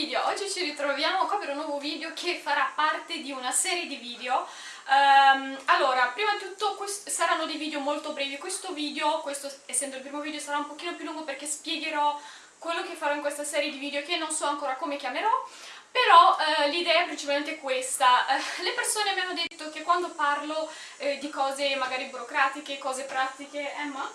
video, oggi ci ritroviamo qua per un nuovo video che farà parte di una serie di video. Um, Allora, prima di tutto saranno dei video molto brevi, questo video, questo essendo il primo video, sarà un pochino più lungo perché spiegherò quello che farò in questa serie di video che non so ancora come chiamerò. Però eh, l'idea è principalmente questa, eh, le persone mi hanno detto che quando parlo eh, di cose magari burocratiche, cose pratiche, Emma?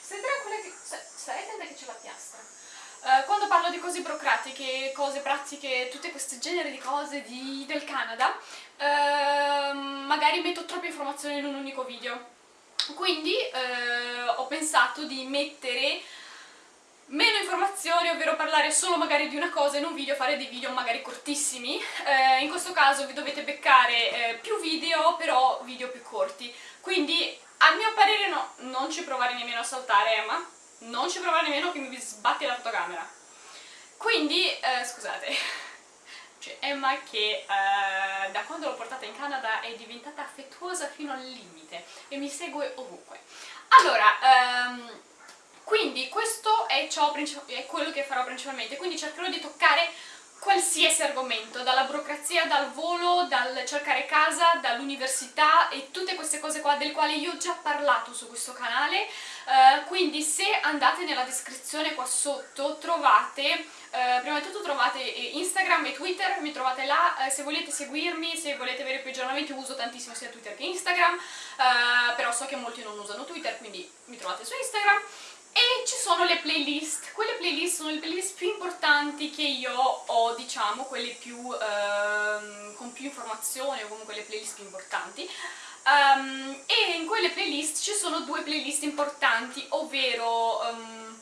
Stai tranquilla che... stai attenta che c'è la piastra Uh, quando parlo di cose burocratiche, cose pratiche, tutte queste genere di cose di, del Canada, uh, magari metto troppe informazioni in un unico video. Quindi uh, ho pensato di mettere meno informazioni, ovvero parlare solo magari di una cosa in un video, fare dei video magari cortissimi. in questo caso vi dovete beccare più video, però video più corti. Quindi a mio parere no, non ci provare nemmeno a saltare Emma non ci provare nemmeno che mi sbatti la fotocamera. Quindi, eh, scusate, cioè Emma che eh, da quando l'ho portata in Canada è diventata affettuosa fino al limite e mi segue ovunque. Allora, ehm, quindi questo è, ciò, è quello che farò principalmente, quindi cercherò di toccare qualsiasi argomento, dalla burocrazia, dal volo, dal cercare casa, dall'università e tutte queste cose qua delle quali io ho già parlato su questo canale, uh, quindi se andate nella descrizione qua sotto trovate, uh, prima di tutto trovate Instagram e Twitter, mi trovate là, uh, se volete seguirmi, se volete avere più aggiornamenti uso tantissimo sia Twitter che Instagram, però so che molti non usano Twitter quindi mi trovate su Instagram e ci sono le playlist, quelle playlist sono le playlist più importanti che io ho, diciamo, quelle più, ehm, con più informazioni o comunque le playlist più importanti. Um, e in quelle playlist ci sono due playlist importanti, ovvero um,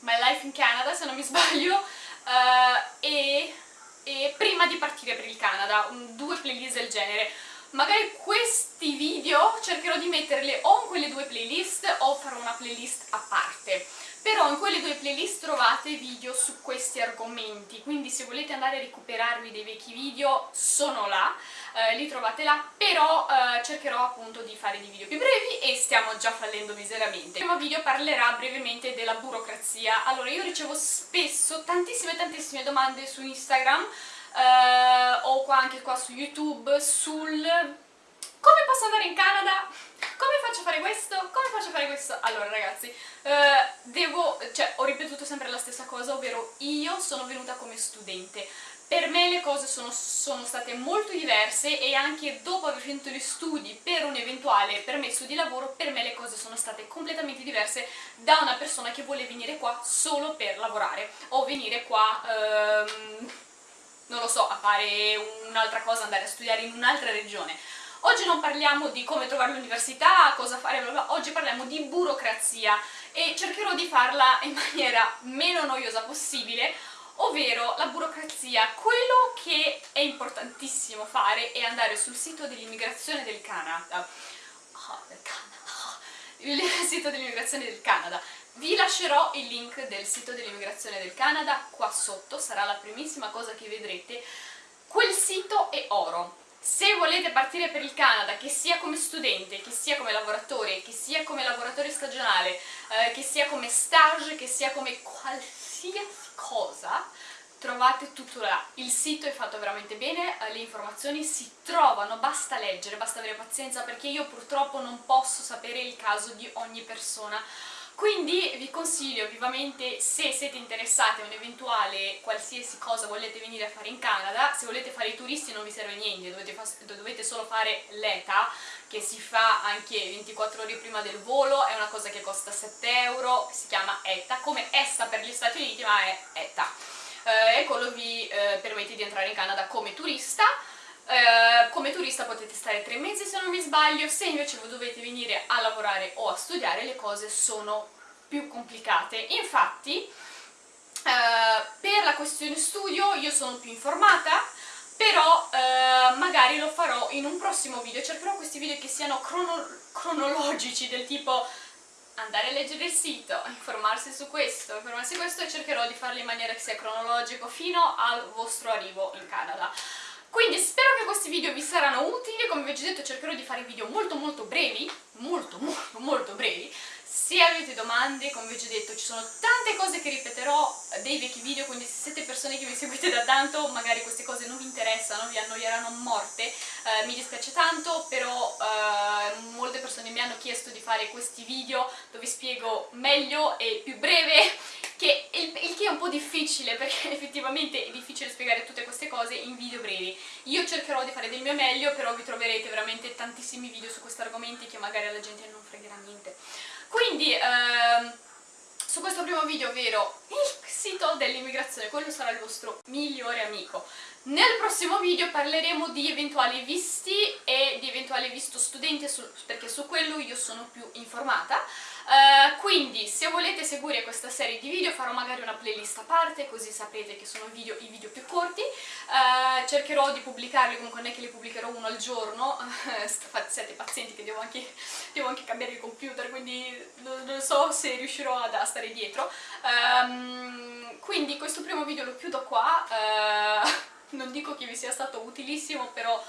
My Life in Canada, se non mi sbaglio, uh, e, e Prima di partire per il Canada, due playlist del genere magari questi video cercherò di metterli o in quelle due playlist o farò una playlist a parte. Però in quelle due playlist trovate video su questi argomenti. Quindi se volete andare a recuperarvi dei vecchi video sono là eh, li trovate là. Però eh, cercherò appunto di fare dei video più brevi e stiamo già fallendo miseramente. Il primo video parlerà brevemente della burocrazia. Allora io ricevo spesso tantissime tantissime domande su Instagram eh, o qua anche qua su YouTube sul come posso andare in Canada? Come faccio a fare questo? Come faccio a fare questo? Allora ragazzi, eh, devo, cioè ho ripetuto sempre la stessa cosa, ovvero io sono venuta come studente. Per me le cose sono, sono, state molto diverse e anche dopo aver finito gli studi per un eventuale permesso di lavoro, per me le cose sono state completamente diverse da una persona che vuole venire qua solo per lavorare o venire qua... Ehm, non lo so, a fare un'altra cosa, andare a studiare in un'altra regione. Oggi non parliamo di come trovare l'università, cosa fare, bla bla, oggi parliamo di burocrazia e cercherò di farla in maniera meno noiosa possibile, ovvero la burocrazia. Quello che è importantissimo fare è andare sul sito dell'immigrazione del Canada, oh, del Canada, il sito dell'immigrazione del Canada, vi lascerò il link del sito dell'immigrazione del Canada qua sotto, sarà la primissima cosa che vedrete. Quel sito è oro. Se volete partire per il Canada, che sia come studente, che sia come lavoratore, che sia come lavoratore stagionale, eh, che sia come stage, che sia come qualsiasi cosa, trovate tutto là. Il sito è fatto veramente bene, eh, le informazioni si trovano, basta leggere, basta avere pazienza perché io purtroppo non posso sapere il caso di ogni persona quindi vi consiglio vivamente, se siete interessati a un'eventuale qualsiasi cosa volete venire a fare in Canada, se volete fare i turisti non vi serve niente, dovete, dovete solo fare l'ETA, che si fa anche 24 ore prima del volo, è una cosa che costa 7 euro, si chiama ETA, come ESTA per gli Stati Uniti, ma è ETA. Eh, e quello vi eh, permette di entrare in Canada come turista, eh, come turista potete stare tre mesi se non mi sbaglio, se invece voi dovete venire a lavorare o a studiare le cose sono più complicate. Infatti, eh, per la questione studio io sono più informata, però eh, magari lo farò in un prossimo video, cercherò questi video che siano crono cronologici, del tipo andare a leggere il sito, informarsi su questo, informarsi su questo e cercherò di farlo in maniera che sia cronologico fino al vostro arrivo in Canada. Quindi spero che questi video vi saranno utili, come vi ho già detto cercherò di fare video molto molto brevi, molto molto molto brevi, se avete domande, come vi ho già detto, ci sono tante cose che ripeterò dei vecchi video, quindi se siete persone che mi seguite da tanto, magari queste cose non vi interessano, vi annoieranno morte, eh, mi dispiace tanto, però eh, molte persone mi hanno chiesto di fare questi video dove spiego meglio e più breve, il, il che è un po' difficile, perché effettivamente è difficile spiegare tutte queste cose in video brevi. Io cercherò di fare del mio meglio, però vi troverete veramente tantissimi video su questi argomenti che magari alla gente non fregherà niente. Quindi ehm, su questo primo video, ovvero il sito dell'immigrazione, quello sarà il vostro migliore amico. Nel prossimo video parleremo di eventuali visti e di eventuali visto studenti, perché su quello io sono più informata. Uh, quindi se volete seguire questa serie di video farò magari una playlist a parte così sapete che sono video, i video più corti. Uh, cercherò di pubblicarli, comunque non è che li pubblicherò uno al giorno. Siete pazienti che devo anche, devo anche, cambiare il computer quindi non, so se riuscirò ad, a stare dietro. Um, quindi questo primo video lo chiudo qua. Uh, non dico che vi sia stato utilissimo però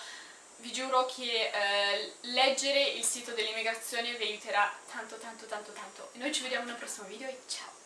vi giuro che eh, leggere il sito dell'immigrazione vi aiuterà tanto tanto tanto tanto. E noi ci vediamo nel prossimo video e ciao!